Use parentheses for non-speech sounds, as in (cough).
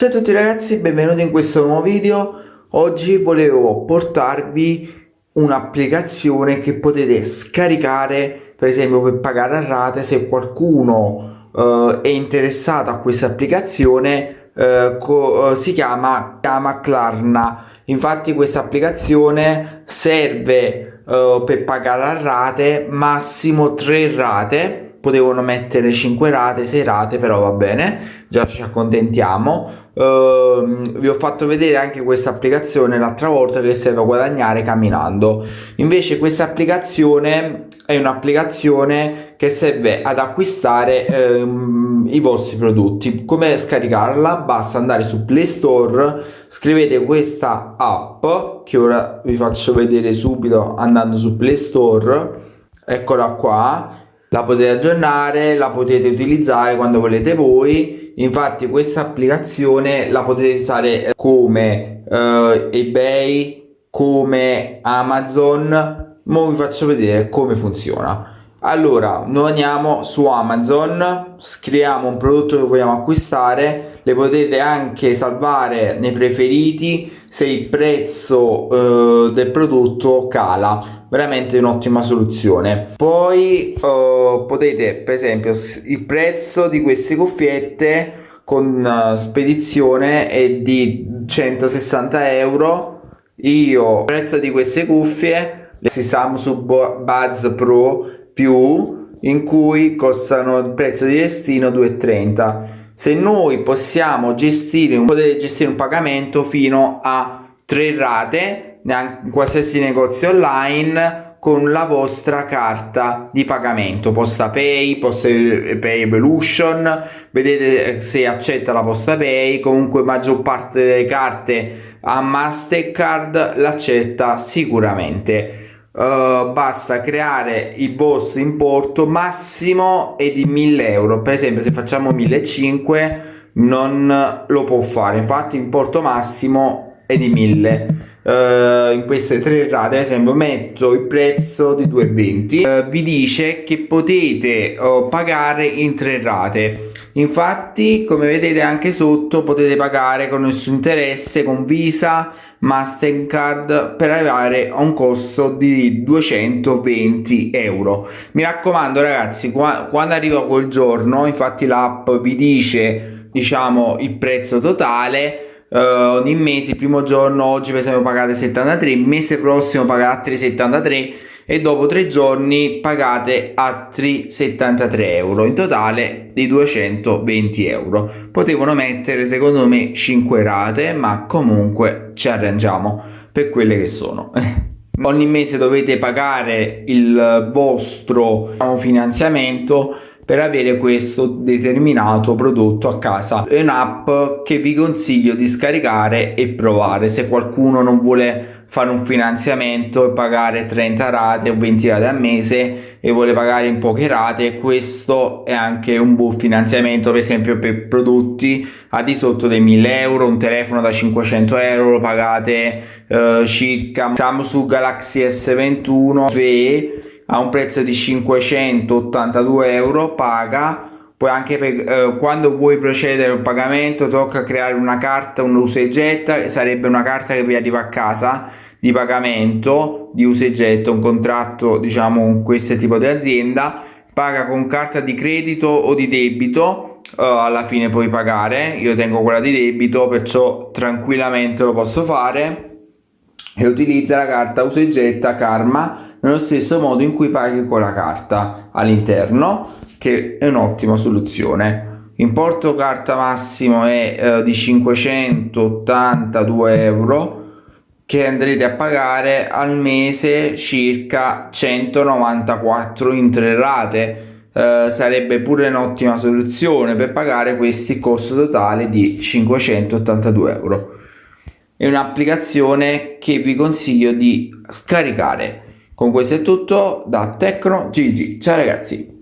Ciao a tutti ragazzi, benvenuti in questo nuovo video. Oggi volevo portarvi un'applicazione che potete scaricare per esempio per pagare a rate se qualcuno uh, è interessato a questa applicazione uh, uh, si chiama, chiama Klarna infatti questa applicazione serve per pagare a rate massimo 3 rate potevano mettere 5 rate 6 rate però va bene già ci accontentiamo. Uh, vi ho fatto vedere anche questa applicazione l'altra volta che serve a guadagnare camminando. Invece questa applicazione è un'applicazione che serve ad acquistare um, i vostri prodotti. Come scaricarla? Basta andare su play store scrivete questa app che ora vi faccio vedere subito andando su play store. Eccola qua la potete aggiornare la potete utilizzare quando volete voi. Infatti questa applicazione la potete usare come uh, ebay come amazon. Ma vi faccio vedere come funziona allora noi andiamo su amazon scriviamo un prodotto che vogliamo acquistare le potete anche salvare nei preferiti se il prezzo eh, del prodotto cala. Veramente un'ottima soluzione. Poi eh, potete per esempio il prezzo di queste cuffiette con uh, spedizione è di 160 euro. Io il prezzo di queste cuffie le Samsung Buds Pro più in cui costano il prezzo di destino 2,30 se noi possiamo gestire potete gestire un pagamento fino a 3 rate in qualsiasi negozio online con la vostra carta di pagamento. Posta pay posta pay evolution vedete se accetta la posta pay. Comunque maggior parte delle carte a mastercard l'accetta sicuramente Uh, basta creare il vostro importo massimo è di 1000 euro. Per esempio se facciamo 1500 non lo può fare. Infatti importo massimo è di 1000 uh, eh, in queste tre rate ad esempio metto il prezzo di 220 uh, eh, vi dice che potete pagare in tre rate. Infatti come vedete anche sotto potete pagare con suo interesse con visa Mastercard per arrivare a un costo di 220 euro. Mi raccomando ragazzi quando arriva quel giorno infatti l'app vi dice diciamo il prezzo totale Uh, ogni mese il primo giorno oggi per esempio pagate 73 il mese prossimo pagate altri 73 e dopo tre giorni pagate altri 73 euro in totale di 220 euro. Potevano mettere secondo me 5 rate ma comunque ci arrangiamo per quelle che sono. (laughs) Ogni mese dovete pagare il vostro finanziamento per avere questo determinato prodotto a casa. È un'app che vi consiglio di scaricare e provare. Se qualcuno non vuole fare un finanziamento e pagare 30 rate o 20 rate al mese e vuole pagare in poche rate questo è anche un buon finanziamento per esempio per prodotti a di sotto dei 1000 euro un telefono da 500 euro pagate eh, circa Samsung Galaxy S21 FE a un prezzo di 582 euro paga. Poi anche per, eh, quando vuoi procedere al pagamento tocca creare una carta un usa e getta sarebbe una carta che vi arriva a casa di pagamento di usa e getta un contratto diciamo con questo tipo di azienda. Paga con carta di credito o di debito uh, alla fine puoi pagare. Io tengo quella di debito perciò tranquillamente lo posso fare. E utilizza la carta usa e getta karma nello stesso modo in cui paghi con la carta all'interno che è un'ottima soluzione. Importo carta massimo è eh, di 582 euro che andrete a pagare al mese circa 194 in tre rate. Eh, sarebbe pure un'ottima soluzione per pagare questi costo totale di 582 euro. È un'applicazione che vi consiglio di scaricare con questo è tutto da Tecno GG ciao ragazzi